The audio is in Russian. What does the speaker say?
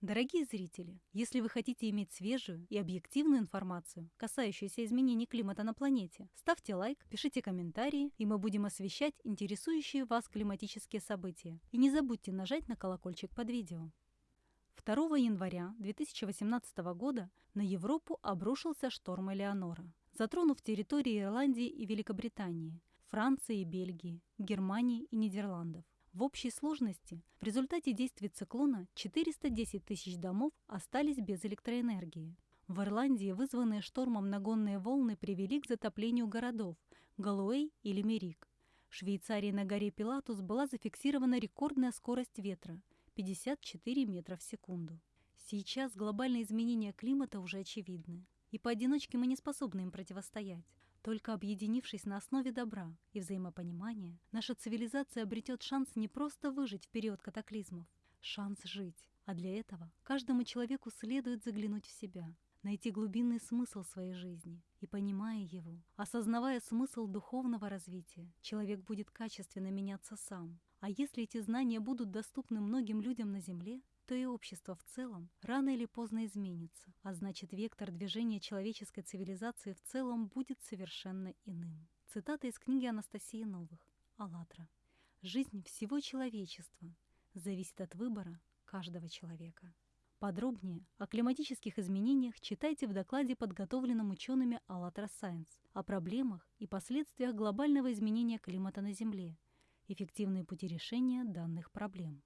Дорогие зрители, если вы хотите иметь свежую и объективную информацию, касающуюся изменений климата на планете, ставьте лайк, пишите комментарии, и мы будем освещать интересующие вас климатические события. И не забудьте нажать на колокольчик под видео. 2 января 2018 года на Европу обрушился шторм Элеонора, затронув территории Ирландии и Великобритании, Франции и Бельгии, Германии и Нидерландов. В общей сложности в результате действий циклона 410 тысяч домов остались без электроэнергии. В Ирландии вызванные штормом нагонные волны привели к затоплению городов Галуэй и Лимерик. В Швейцарии на горе Пилатус была зафиксирована рекордная скорость ветра – 54 метра в секунду. Сейчас глобальные изменения климата уже очевидны, и поодиночке мы не способны им противостоять. Только объединившись на основе добра и взаимопонимания, наша цивилизация обретет шанс не просто выжить в период катаклизмов, шанс жить. А для этого каждому человеку следует заглянуть в себя, найти глубинный смысл своей жизни. И понимая его, осознавая смысл духовного развития, человек будет качественно меняться сам. А если эти знания будут доступны многим людям на Земле, то и общество в целом рано или поздно изменится, а значит вектор движения человеческой цивилизации в целом будет совершенно иным. Цитата из книги Анастасии Новых, «АЛЛАТРА». «Жизнь всего человечества зависит от выбора каждого человека». Подробнее о климатических изменениях читайте в докладе, подготовленном учеными АЛЛАТРА Science о проблемах и последствиях глобального изменения климата на Земле, эффективные пути решения данных проблем.